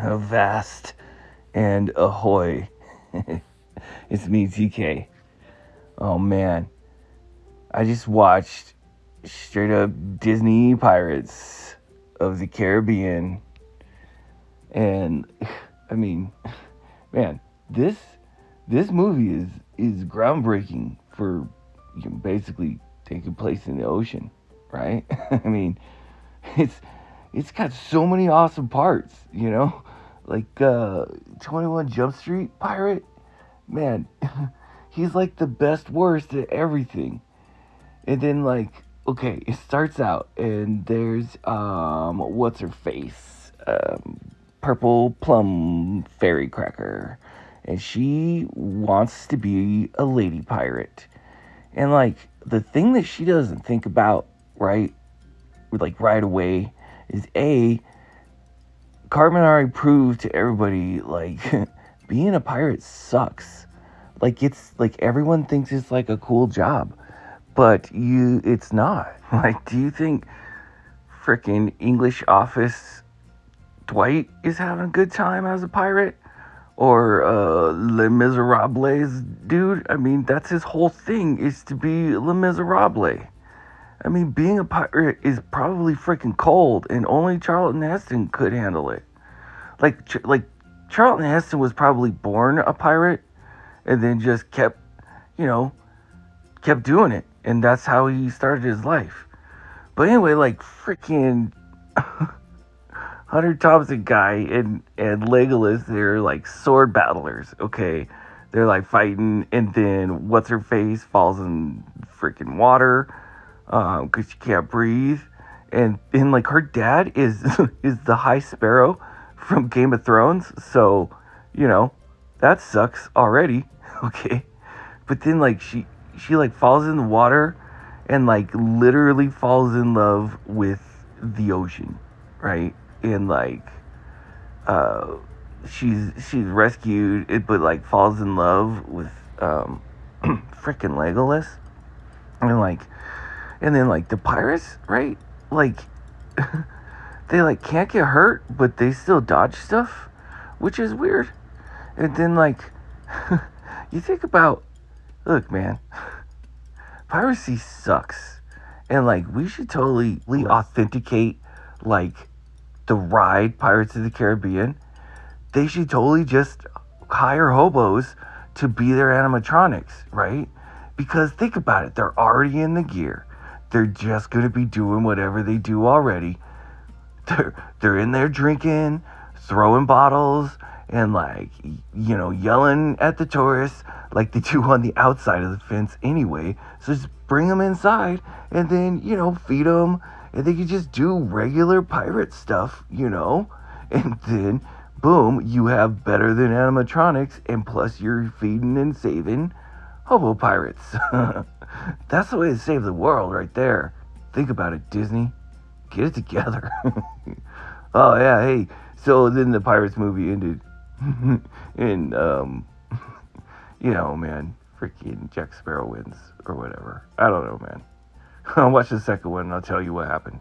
Avast and ahoy. it's me, TK. Oh man. I just watched straight up Disney Pirates of the Caribbean. And I mean, man, this this movie is is groundbreaking for you know, basically taking place in the ocean, right? I mean, it's it's got so many awesome parts, you know? Like uh 21 Jump Street Pirate, man, he's like the best worst at everything. And then like okay, it starts out and there's um what's her face? Um purple plum fairy cracker. And she wants to be a lady pirate. And like the thing that she doesn't think about, right? Like right away is A already proved to everybody like being a pirate sucks. Like it's like everyone thinks it's like a cool job, but you it's not. Like do you think freaking English office Dwight is having a good time as a pirate? Or uh, Les Miserables dude? I mean, that's his whole thing is to be Le Miserable. I mean, being a pirate is probably freaking cold, and only Charlton Heston could handle it. Like, like Charlton Heston was probably born a pirate, and then just kept, you know, kept doing it, and that's how he started his life. But anyway, like freaking Hunter Thompson guy and and Legolas, they're like sword battlers. Okay, they're like fighting, and then what's her face falls in freaking water because um, she can't breathe, and and like her dad is is the High Sparrow from Game of Thrones, so you know that sucks already. Okay, but then like she she like falls in the water and like literally falls in love with the ocean, right? And like uh she's she's rescued but like falls in love with um freaking Legolas. And like and then like the pirates, right? Like they like can't get hurt, but they still dodge stuff, which is weird. And then like you think about look, man, piracy sucks. And like we should totally authenticate like the ride Pirates of the Caribbean. They should totally just hire hobos to be their animatronics, right? Because think about it, they're already in the gear they're just going to be doing whatever they do already. They're, they're in there drinking, throwing bottles, and like, you know, yelling at the tourists like they do on the outside of the fence anyway. So just bring them inside and then, you know, feed them. And they can just do regular pirate stuff, you know? And then, boom, you have better than animatronics, and plus you're feeding and saving hobo pirates. That's the way to save the world right there. Think about it, Disney. Get it together. oh yeah, hey. So then the Pirates movie ended and um you know, man, freaking Jack Sparrow wins or whatever. I don't know, man. I'll watch the second one and I'll tell you what happened.